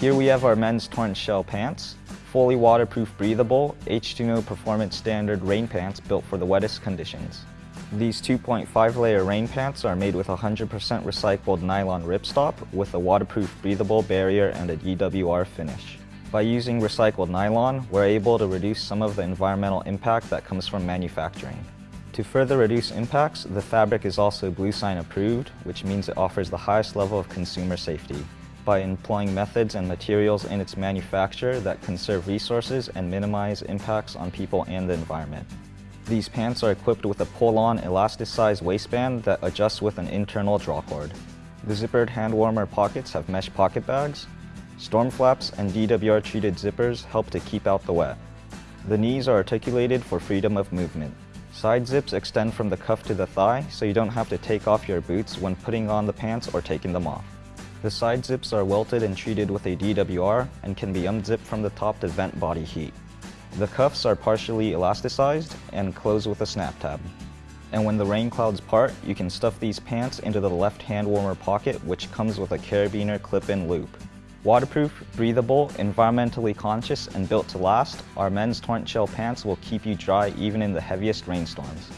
Here we have our men's torrent shell pants, fully waterproof breathable, H2O performance standard rain pants built for the wettest conditions. These 2.5 layer rain pants are made with 100% recycled nylon ripstop with a waterproof breathable barrier and a DWR finish. By using recycled nylon, we're able to reduce some of the environmental impact that comes from manufacturing. To further reduce impacts, the fabric is also Bluesign approved, which means it offers the highest level of consumer safety by employing methods and materials in its manufacture that conserve resources and minimize impacts on people and the environment. These pants are equipped with a pull-on elasticized waistband that adjusts with an internal drawcord. The zippered hand warmer pockets have mesh pocket bags. Storm flaps and DWR treated zippers help to keep out the wet. The knees are articulated for freedom of movement. Side zips extend from the cuff to the thigh so you don't have to take off your boots when putting on the pants or taking them off. The side zips are welted and treated with a DWR and can be unzipped from the top to vent body heat. The cuffs are partially elasticized and close with a snap tab. And when the rain clouds part, you can stuff these pants into the left hand warmer pocket which comes with a carabiner clip-in loop. Waterproof, breathable, environmentally conscious, and built to last, our men's torrent shell pants will keep you dry even in the heaviest rainstorms.